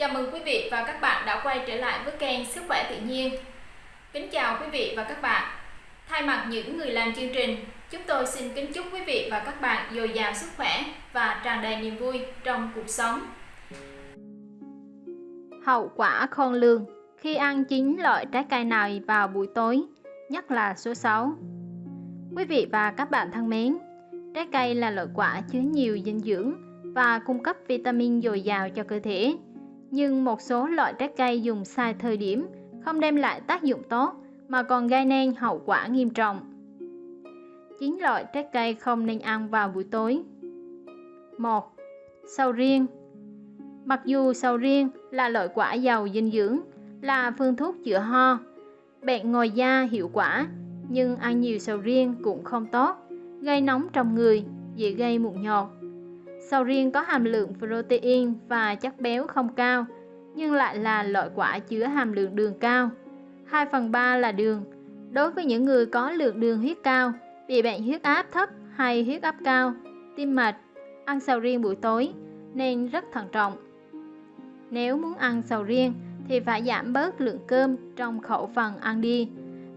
Chào mừng quý vị và các bạn đã quay trở lại với kênh Sức khỏe tự nhiên. Kính chào quý vị và các bạn. Thay mặt những người làm chương trình, chúng tôi xin kính chúc quý vị và các bạn dồi dào sức khỏe và tràn đầy niềm vui trong cuộc sống. Hậu quả khôn lường khi ăn chín loại trái cây này vào buổi tối, nhất là số 6. Quý vị và các bạn thân mến, trái cây là loại quả chứa nhiều dinh dưỡng và cung cấp vitamin dồi dào cho cơ thể. Nhưng một số loại trái cây dùng sai thời điểm không đem lại tác dụng tốt mà còn gây nên hậu quả nghiêm trọng. 9 loại trái cây không nên ăn vào buổi tối. 1. Sầu riêng Mặc dù sầu riêng là loại quả giàu dinh dưỡng, là phương thuốc chữa ho, bệnh ngồi da hiệu quả, nhưng ăn nhiều sầu riêng cũng không tốt, gây nóng trong người, dễ gây mụn nhọt. Sầu riêng có hàm lượng protein và chất béo không cao, nhưng lại là loại quả chứa hàm lượng đường cao. 2 phần 3 là đường. Đối với những người có lượng đường huyết cao, bị bệnh huyết áp thấp hay huyết áp cao, tim mạch, ăn sầu riêng buổi tối nên rất thận trọng. Nếu muốn ăn sầu riêng thì phải giảm bớt lượng cơm trong khẩu phần ăn đi,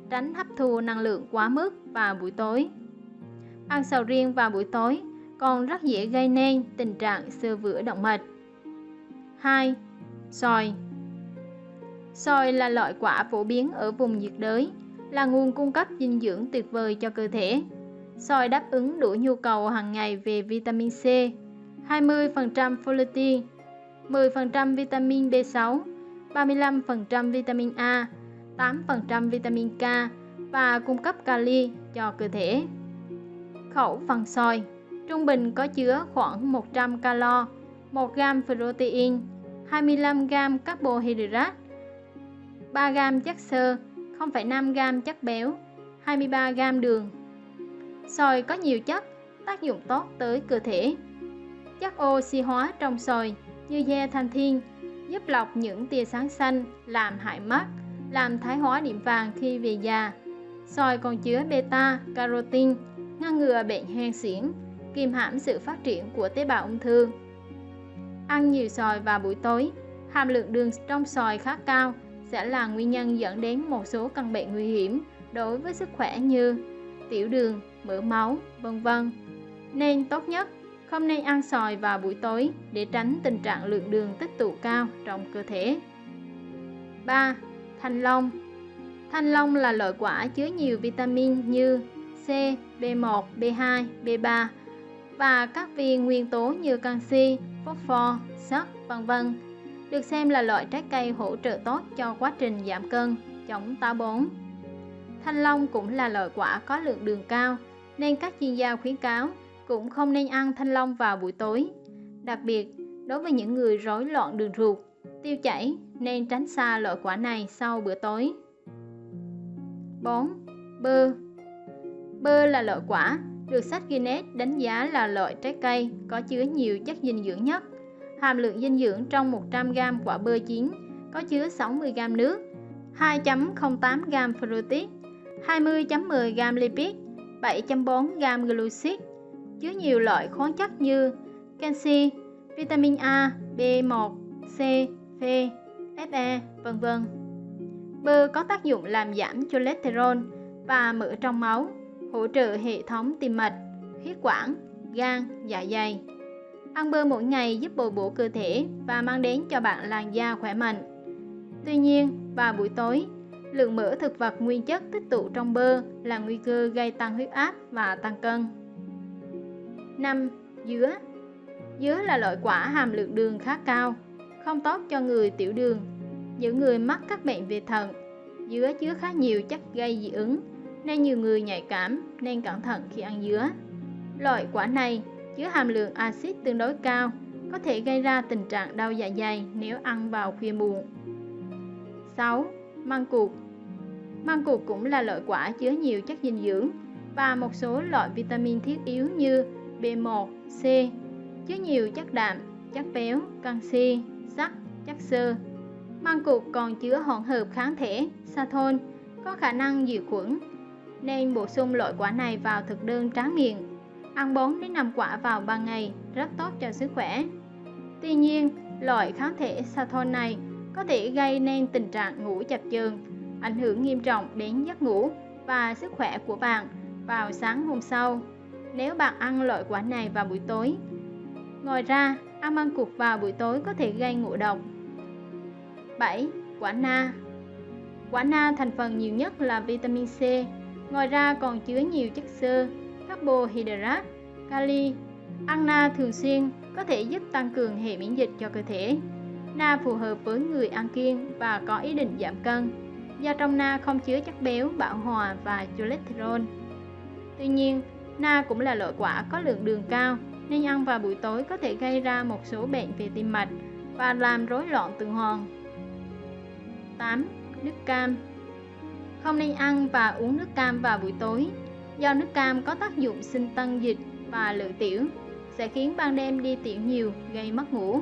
tránh hấp thu năng lượng quá mức vào buổi tối. Ăn sầu riêng vào buổi tối còn rất dễ gây nên tình trạng sơ vữa động mạch. 2. Xoài Xoài là loại quả phổ biến ở vùng nhiệt đới, là nguồn cung cấp dinh dưỡng tuyệt vời cho cơ thể. Xoài đáp ứng đủ nhu cầu hàng ngày về vitamin C, 20% folate, 10% vitamin B6, 35% vitamin A, 8% vitamin K và cung cấp kali cho cơ thể. Khẩu phần xoài trung bình có chứa khoảng 100 calo, 1 gram protein, 25 gram carbohydrate, 3 gram chất xơ, 0,5 gram chất béo, 23 gram đường. Xoài có nhiều chất tác dụng tốt tới cơ thể. Chất oxy hóa trong xoài như zeaxanthin giúp lọc những tia sáng xanh làm hại mắt, làm thái hóa điểm vàng khi về già. Xoài còn chứa beta carotin ngăn ngừa bệnh hen suyễn, kìm hãm sự phát triển của tế bào ung thư. Ăn nhiều xoài vào buổi tối, hàm lượng đường trong xoài khá cao sẽ là nguyên nhân dẫn đến một số căn bệnh nguy hiểm đối với sức khỏe như tiểu đường, mỡ máu, vân vân. Nên tốt nhất không nên ăn xoài vào buổi tối để tránh tình trạng lượng đường tích tụ cao trong cơ thể. 3. Thanh long Thanh long là loại quả chứa nhiều vitamin như C, B1, B2, B3 và các viên nguyên tố như canxi, phosphor, sắt, vân vân. Được xem là loại trái cây hỗ trợ tốt cho quá trình giảm cân, chống táo bón. Thanh long cũng là loại quả có lượng đường cao, nên các chuyên gia khuyến cáo cũng không nên ăn thanh long vào buổi tối. Đặc biệt, đối với những người rối loạn đường ruột, tiêu chảy nên tránh xa loại quả này sau bữa tối. 4. Bơ Bơ là loại quả được sách Guinness đánh giá là loại trái cây có chứa nhiều chất dinh dưỡng nhất. Hàm lượng dinh dưỡng trong 100g quả bơ chín có chứa 60g nước, 2.08g protein, 20.10g lipid, 7.4g glucid, chứa nhiều loại khoáng chất như canxi, vitamin A, B1, C, P, Fe, vân vân. Bơ có tác dụng làm giảm cholesterol và mỡ trong máu, hỗ trợ hệ thống tim mạch, huyết quản, gan, dạ dày. Ăn bơ mỗi ngày giúp bồi bổ cơ thể và mang đến cho bạn làn da khỏe mạnh. Tuy nhiên, vào buổi tối, lượng mỡ thực vật nguyên chất tích tụ trong bơ là nguy cơ gây tăng huyết áp và tăng cân. 5. Dứa Dứa là loại quả hàm lượng đường khá cao, không tốt cho người tiểu đường. Những người mắc các bệnh về thận, dứa chứa khá nhiều chất gây dị ứng nên nhiều người nhạy cảm nên cẩn thận khi ăn dứa. Loại quả này chứa hàm lượng axit tương đối cao, có thể gây ra tình trạng đau dạ dày nếu ăn vào khuya muộn. 6. Măng cụt Măng cụt cũng là loại quả chứa nhiều chất dinh dưỡng và một số loại vitamin thiết yếu như B1, C, chứa nhiều chất đạm, chất béo, canxi, sắt, chất xơ. Măng cụt còn chứa hỗn hợp kháng thể, sathon, có khả năng diệt khuẩn, nên bổ sung loại quả này vào thực đơn tráng miệng. Ăn 4 đến 5 quả vào ban ngày rất tốt cho sức khỏe. Tuy nhiên, Loại kháng thể Sathon này có thể gây nên tình trạng ngủ chập chờn, ảnh hưởng nghiêm trọng đến giấc ngủ và sức khỏe của bạn vào sáng hôm sau nếu bạn ăn loại quả này vào buổi tối. Ngoài ra, ăn măng cụt vào buổi tối có thể gây ngộ độc. 7. Quả na Quả na thành phần nhiều nhất là vitamin C, ngoài ra còn chứa nhiều chất xơ, carbohydrate, kali. Ăn na thường xuyên có thể giúp tăng cường hệ miễn dịch cho cơ thể. Na phù hợp với người ăn kiêng và có ý định giảm cân, do trong na không chứa chất béo bão hòa và cholesterol. Tuy nhiên, na cũng là loại quả có lượng đường cao nên ăn vào buổi tối có thể gây ra một số bệnh về tim mạch và làm rối loạn tuần hoàn. 8. Nước cam không nên ăn và uống nước cam vào buổi tối do nước cam có tác dụng sinh tân dịch và lự tiểu sẽ khiến ban đêm đi tiểu nhiều gây mất ngủ.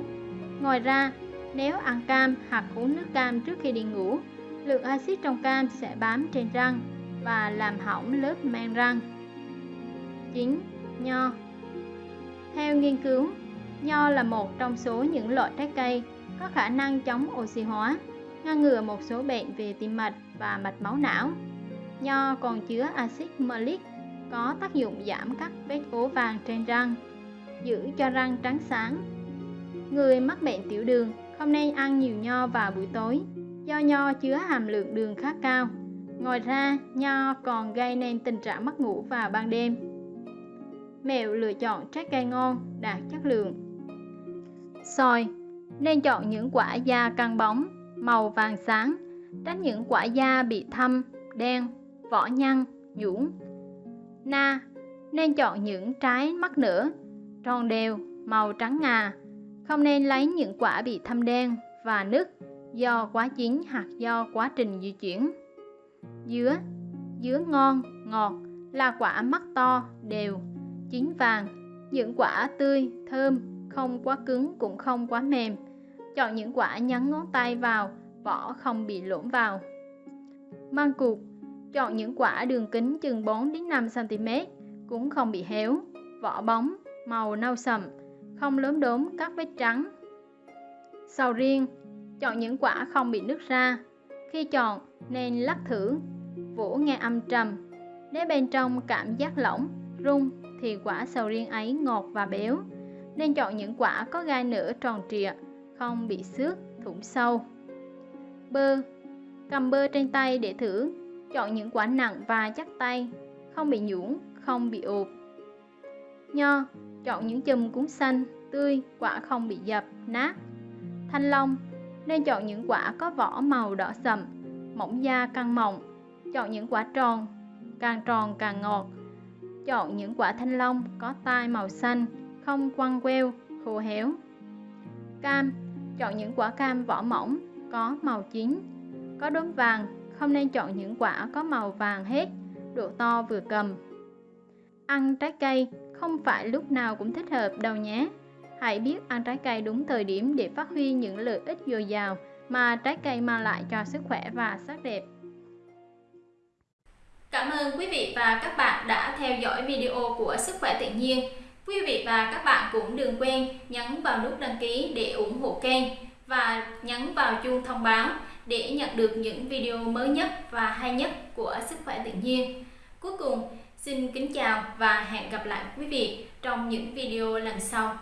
Ngoài ra, nếu ăn cam hoặc uống nước cam trước khi đi ngủ, lượng axit trong cam sẽ bám trên răng và làm hỏng lớp men răng. 9. Nho Theo nghiên cứu, nho là một trong số những loại trái cây có khả năng chống oxy hóa, ngăn ngừa một số bệnh về tim mạch và mạch máu não. Nho còn chứa axit malic có tác dụng giảm các vết ố vàng trên răng, giữ cho răng trắng sáng. Người mắc bệnh tiểu đường không nên ăn nhiều nho vào buổi tối do nho chứa hàm lượng đường khá cao. Ngoài ra, nho còn gây nên tình trạng mất ngủ vào ban đêm. Mẹo lựa chọn trái cây ngon, đạt chất lượng. Soi Nên chọn những quả da căng bóng, màu vàng sáng, tránh những quả da bị thâm, đen, vỏ nhăn, nhũn. Na Nên chọn những trái mắc nửa, tròn đều, màu trắng ngà. Không nên lấy những quả bị thâm đen và nứt do quá chín hoặc do quá trình di chuyển. Dứa Dứa ngon, ngọt là quả mắt to, đều, chín vàng. Những quả tươi, thơm, không quá cứng cũng không quá mềm. Chọn những quả nhấn ngón tay vào, vỏ không bị lỗm vào. Măng cụt Chọn những quả đường kính chừng 4 đến 5 cm, cũng không bị héo, vỏ bóng, màu nâu sậm, không lớn đốm các vết trắng. Sầu riêng Chọn những quả không bị nứt ra. Khi chọn nên lắc thử, vỗ nghe âm trầm. Nếu bên trong cảm giác lỏng, rung thì quả sầu riêng ấy ngọt và béo. Nên chọn những quả có gai nửa tròn trịa, không bị xước, thủng sâu. Bơ Cầm bơ trên tay để thử. Chọn những quả nặng và chắc tay, không bị nhũn, không bị ụp. Nho Chọn những chùm cuốn xanh, tươi, quả không bị dập, nát. Thanh long nên chọn những quả có vỏ màu đỏ sậm, mỏng da căng mỏng. Chọn những quả tròn, càng tròn càng ngọt. Chọn những quả thanh long có tai màu xanh, không quăng queo, khô héo. Cam, chọn những quả cam vỏ mỏng, có màu chín, có đốm vàng, không nên chọn những quả có màu vàng hết, độ to vừa cầm. Ăn trái cây không phải lúc nào cũng thích hợp đâu nhé. Hãy biết ăn trái cây đúng thời điểm để phát huy những lợi ích dồi dào mà trái cây mang lại cho sức khỏe và sắc đẹp. Cảm ơn quý vị và các bạn đã theo dõi video của Sức khỏe tự nhiên. Quý vị và các bạn cũng đừng quên nhấn vào nút đăng ký để ủng hộ kênh và nhấn vào chuông thông báo để nhận được những video mới nhất và hay nhất của Sức khỏe tự nhiên. Cuối cùng, xin kính chào và hẹn gặp lại quý vị trong những video lần sau.